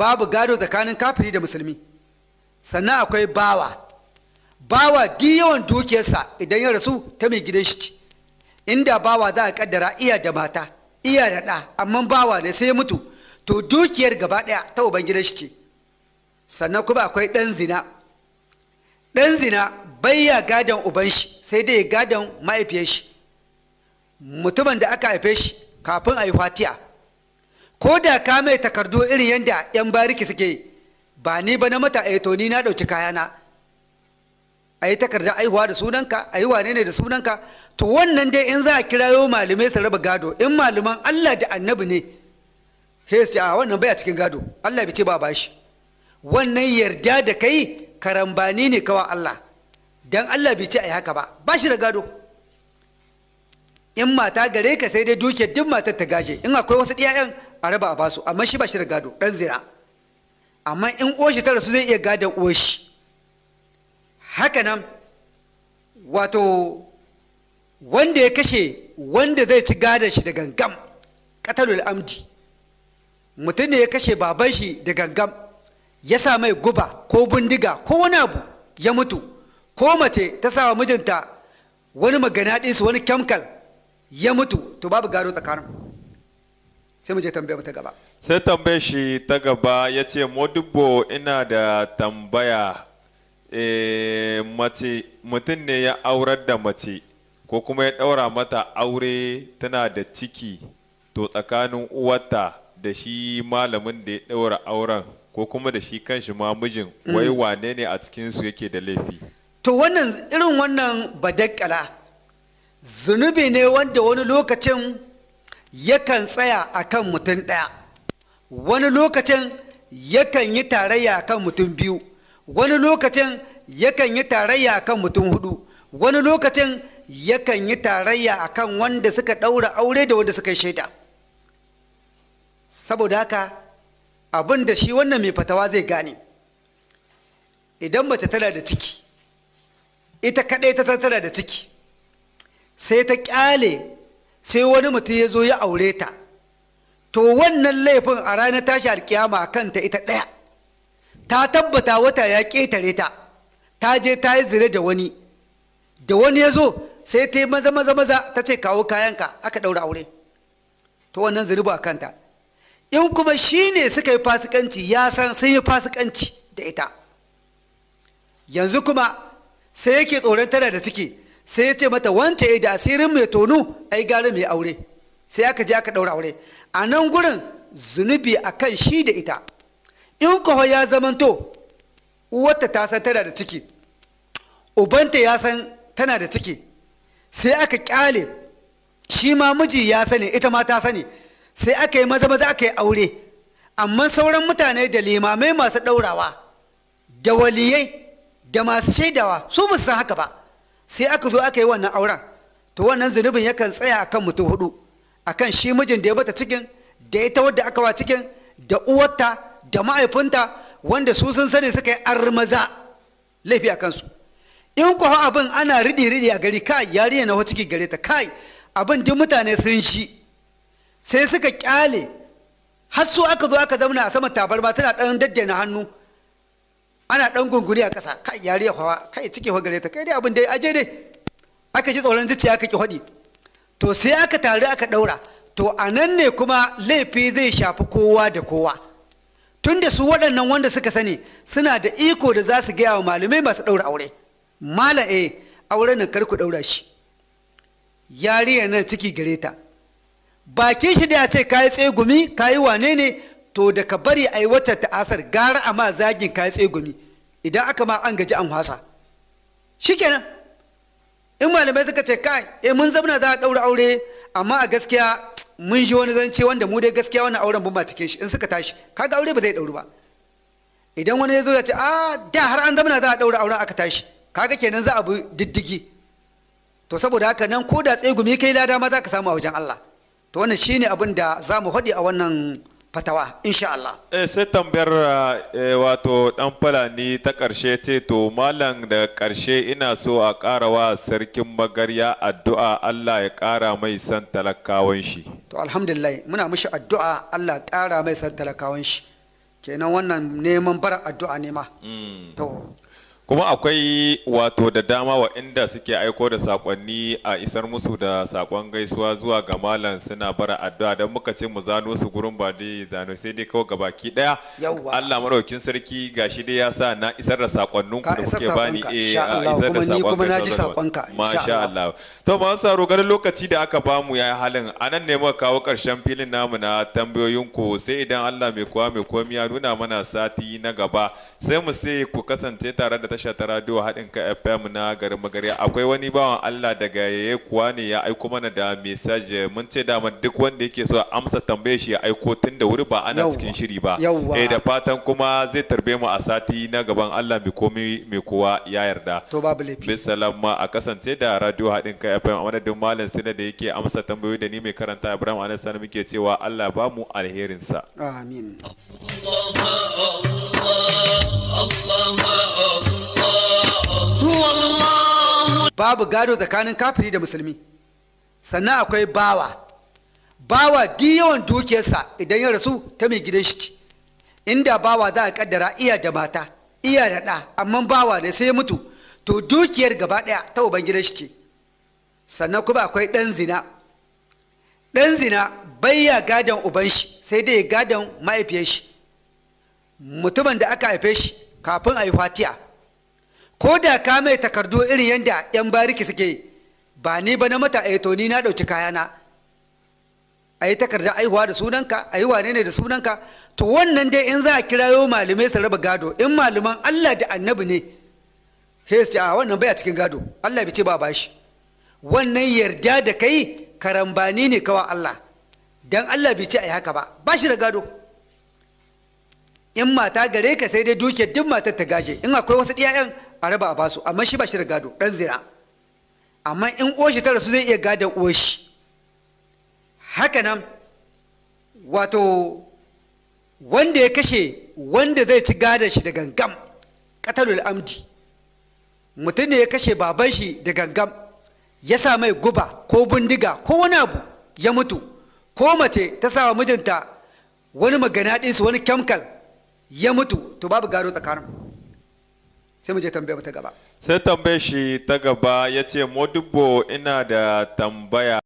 babu gado tsakanin kafiri da musulmi. Sannan akwai bawa. Bawa duk yawan dukiyarsa idan ya rasu ta mai gidan shi inda bawa za a kaddara iya da mata iya da ɗa amma bawa ne sai mutu to dukiyar gaba ɗaya ta uban gidan shi sannan kuma akwai ɗan zina. Ɗan zina bayya gadon uban shi sai dai gadon mahaifiyar shi. Mutumin da aka haife shi kafin a yi fatiya ko da ka mai takardu irin yadda 'yan bariki suke ba ni ba na mata a to ni na ɗauki kayana. A yi takardar aihuwa da sunanka a yi wane ne da sunanka. To wannan dai in za a kirayo malamai su raba gado in malaman allah da annabi ne ce a wannan baya cikin gado. Allah bai ce ba bashi. Wannan yarda da kai karambani ne kawa allah. Dan allah bai ce a yi haka ba. Ba shi da gado. In mata gare ka sai dai duke duk matar ta gaje. In akwai wasu ɗiyayen a raba a ba su amma shi ba shi da gado ɗan zira. Amma in oshi ta rasu zai iya gadon oshi haka nan wato wanda ya kashe wanda zai ci gadon shi da gangam katalul amdi. Mutum ne ya kashe baban shi da gangam ya sa mai guba ko bindiga ko wani abu ya mutu. Ko mace ta sa wa mijinta wani maganaɗinsu wani kyamkal ya mutu. To babu gado tsakanin sai mu je tambaya ta gaba. Sai tambaye shi ta gaba ya ce modibbo ina da tambaya. E, mace mutum ne ya aurar da mace ko kuma ya ɗaura mata aure tana da ciki to tsakanin uwarta da shi malamin da ya ɗaura auren ko kuma da shi kanshi ma mijin wai wane ne a cikinsu yake da laifi? To wannan irin wannan badakkala zunubi ne wanda wani lokacin yakan tsaya a kan mutum ɗaya. Wani lokacin yakan yi tarayya kan mutum biyu. Wani lokacin yakan yi tarayya kan mutum huɗu wani lokacin yakan yi tarayya a kan wanda suka ɗaura aure da wanda suka yi shaida. Saboda haka abin da shi wannan mai fatawa zai gane. Idan mace tana da ciki ita kaɗai ta tana da ciki sai ta ƙyale sai wani mutum ya zo ya aure ta. To wannan laifin a ranar tashi alkiyama kanta ita ɗaya. Ta tabbata wata ya ƙetare ta. Ta je ta yi zire da wani. Da wani ya zo sai ta yi maza maza maza ta ce kawo kayanka. Aka ɗaura aure. To wannan zunuba kanta. In kuma shi ne suka yi fasikanci ya san sun yi fasikanci da ita. Yanzu kuma sai yake tsoron tana da ciki. Sai ya ce mata wance eh da asirin mai tonu ai gara mai aure. Sai aka je aka ɗaura aure. A nan gurin zunubi a kan shi da ita. In kawo ya zamanto uwarta ta san tana da ciki ubanta ya san tana da ciki sai aka ƙyale shi ma miji ya sani ita ma ta sani. Sai aka yi maza maza aka yi aure. Amma sauran mutane da limamai masu ɗaurawa da waliyai da masu shaidawa su ba san haka ba. Sai aka zo aka yi wannan auren to wannan zunubin yakan tsaya akan mutum huɗu akan shi mijin da ya bata cikin da ita wadda aka wa cikin da uwarta da ma'aifinta wanda su sun sani suka yi armaza laifi a kansu. In kuwa abin ana riɗi riɗi a gari kai yariya na ciki gare ta kai abin duk mutane sun shi sai suka ƙyale har su aka zo aka zauna a sama tabarma tana ɗan daddana hannu ana ɗan gunguni a ƙasa kai yariya hawa kai ciki wa gare ta kai dai abin dai aje dai. Aka ji tsoron zuciya aka ki haɗi. To sai aka taru aka ɗaura. To a nan ne kuma laifi zai shafi kowa da kowa. Tun da su waɗannan wanda suka sani suna da iko da za su gaya wa malamai masu ɗaura aure. Malam eh auren nan kar ku ɗaura shi. Yariya nan ciki gare ta. Bakin shi da ya ce kayi tsegumi kayi wane ne? To da ka bari a yi wata ta'asar gara a ma zagin kayi tsegumi idan aka ma an gaji an hasa shikenan. In malamai suka ce kai eh mun zamana za a ɗaura aure amma a gaskiya mun ji wani zance wanda mu dai gaskiya wannan auren ban ba cikin shi. In suka tashi kaga aure ba zai ɗauru ba. Idan wani ya zo ya ce a da har an zamana za a ɗaura auren aka tashi kaga kenan za a bi diddigi. To saboda haka nan ko da tsegumi kai lada ma za ka samu a wajen Allah. To wannan shine abin da za mu faɗi a wannan fatawa insha Allah. Eh, sai tambayar eh, wato dan fulani ta ƙarshe ce to malam da ƙarshe ina so a ƙara wa sarkin magarya addu'a Allah ya ƙara mai san talakawan shi. To alhamdulillah muna mishi addu'a Allah ƙara mai san talakawan shi. kenan wannan neman bar addu'a ne ma Mm. to kuma akwai wato da dama wa inda suke aiko da saƙonni a isar musu da saƙon gaisuwa zuwa ga malam suna bara addu'a. Don muka ce mu zano su gurin ba dai zano sai dai kawai gabaki ɗaya. Allah maraukin sarki gashi dai ya sa na isar da sakonnin ku da kuke bani eh a isar da saƙon kuma na ji sakonka, insha masha Allah. To ma saro ganin lokaci da aka ba mu yayi halin. Anan ne muka kawo ƙarshen filin namu na tambayoyin ku sai idan Allah mai kowa mai komi ya nuna mana sati na gaba sai mu sai ku kasance tare da tasha ta radio haɗin ka FM na garin Magariya akwai wani bawan Allah daga yaye kuwa ne ya aiko mana da message. Mun ce dama duk wanda yake so amsa tambaye shi ya aiko tun da wuri ba ana cikin shiri ba. Eh da fatan kuma zai tarbe mu a sati na gaban Allah mai komi mai kowa ya yarda. To babu laifi. Bisalam ma a kasance da radio haɗin kai FM a madadin malam sina da yake amsa tambayoyi da ni mai karanta Ibrahim Anas Sani muke cewa Allah ba mu alherinsa. amin. Babu gado tsakanin kafiri da musulmi. Sannan akwai bawa. Bawa yawan dukiyarsa idan ya rasu ta mai gidan shi inda bawa za a kaddara iya da mata iya da ɗa amma bawa ne sai mutu to dukiyar gaba ɗaya ta uban gidan shi sannan kuma akwai ɗan zina. Ɗan zina bayya gadon uban shi sai dai gadon ma'aifiyar shi. Mutumin da aka haife shi kafin a yi fatiya ko da ka mai takardu irin yadda 'yan bariki suke ba ni ba na mata a to ni na ɗauki kayana. A yi takardar aihuwa da sunanka a yi wane ne da sunanka. To wannan dai in za a kirayo malamai su raba gado in malaman allah da annabi ne ce a wannan baya cikin gado. Allah bai ce ba bashi. Wannan yarda da kai karambani ne kawa allah. Dan allah bai ce a yi haka ba. Ba shi da gado. In mata gare ka sai dai dukiyar duk matar ta gaje. In akwai wasu iyayen a raba a ba su amma shi ba shi da gado dan zina amma in oshi ta rasu zai iya gadon oshi haka nan wato wanda ya kashe wanda zai ci gadon shi da gangam katalul amdi. Mutum ne ya kashe baban shi da gangam ya sa mai guba ko bindiga ko wani abu ya mutu. Ko mace ta sa mijinta wani magana ɗinsu wani kyamkal ya mutu. To babu gado tsakanin sai mu je tambaya ta gaba. Sai tambaye shi ta gaba ya ce Modibbo ina da tambaya